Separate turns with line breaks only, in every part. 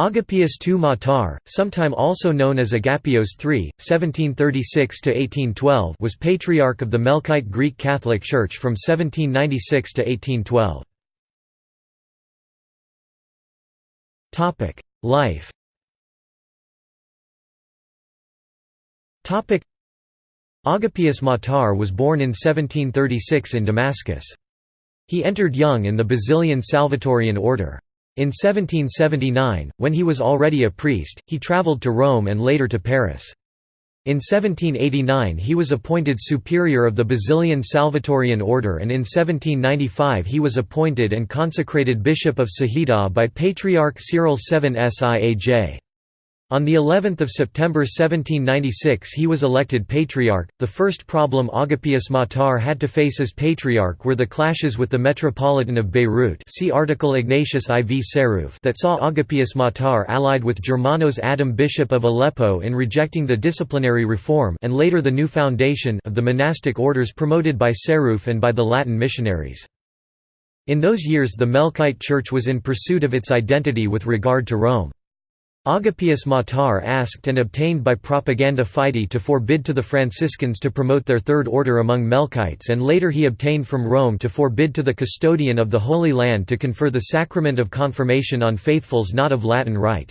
Agapius II Matar, sometime also known as Agapios III, 1736–1812 was Patriarch of the Melkite Greek Catholic Church from 1796 to 1812. Life Agapius Matar was born in 1736 in Damascus. He entered young in the Basilian Salvatorian order. In 1779, when he was already a priest, he travelled to Rome and later to Paris. In 1789 he was appointed superior of the Basilian Salvatorian order and in 1795 he was appointed and consecrated bishop of Sahida by Patriarch Cyril VII Siaj. On the 11th of September 1796 he was elected patriarch. The first problem Agapius Matar had to face as patriarch were the clashes with the metropolitan of Beirut. See article Ignatius IV Sarrouf that saw Agapius Matar allied with Germanos Adam bishop of Aleppo in rejecting the disciplinary reform and later the new foundation of the monastic orders promoted by Sarrouf and by the Latin missionaries. In those years the Melkite Church was in pursuit of its identity with regard to Rome. Agapius Matar asked and obtained by Propaganda Fide to forbid to the Franciscans to promote their Third Order among Melkites and later he obtained from Rome to forbid to the custodian of the Holy Land to confer the sacrament of confirmation on faithfuls not of Latin rite.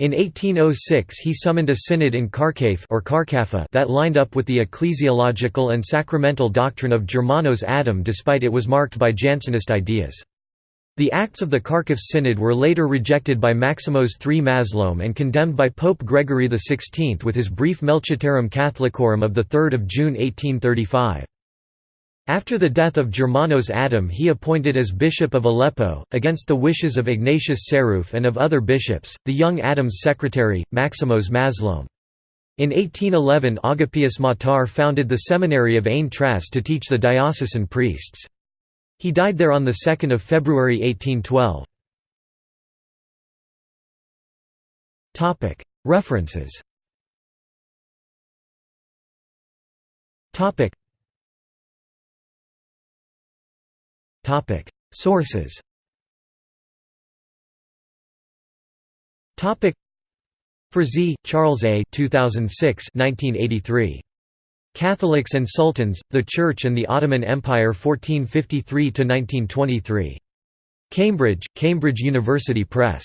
In 1806 he summoned a synod in Qarqafe or that lined up with the ecclesiological and sacramental doctrine of Germanos Adam despite it was marked by Jansenist ideas. The acts of the Qarqafe Synod were later rejected by Maximos III Mazloum and condemned by Pope Gregory XVI with his brief Melchitarum Catholicorum of 3 June 1835. After the death of Germanos Adam he appointed as Bishop of Aleppo, against the wishes of Ignatius Sarrouf and of other bishops, the young Adam's secretary, Maximos Mazloum. In 1811 Agapius Matar founded the seminary of Ain Traz to teach the diocesan priests. He died there on 2 February 1812. References Sources Frazee, Charles A. 2006 1983. Catholics and Sultans, the Church and the Ottoman Empire 1453–1923. Cambridge, Cambridge University Press.